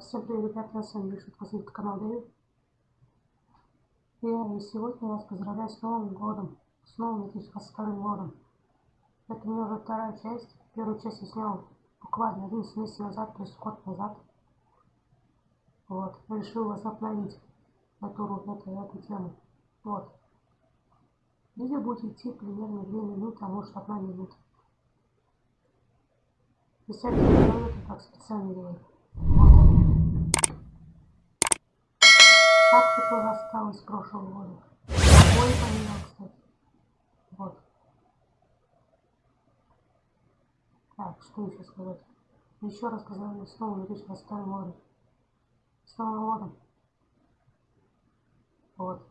Всем привет, ребята, с вами Миша, это канал Дэвид. И сегодня я вас поздравляю с Новым годом, с Новым 2022 годом. Это у меня уже вторая часть. Первую часть я снял буквально 11 месяцев назад, то есть год назад. Вот, решил возобновить эту, эту, эту тему. Вот. Видео будет идти примерно 2 минуты, а может 1 минута. Если не так специально делаю. Шапки тоже осталось с прошлого года. Ой, поменял, кстати. Вот. Так, что еще сказать? Еще раз сказали, снова 2022 года. С Новым годом. Вот.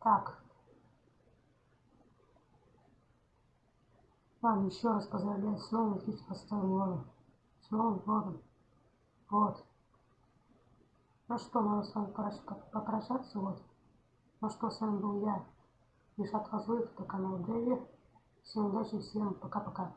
Так. Ладно, еще раз поздравляю с новым 2022 годом. С Новым годом. Вот. Ну что, надо с вами попрощаться, вот. Ну что, с вами был я, Мишат Фазлыев, это канал Дэви. Всем удачи, всем пока-пока.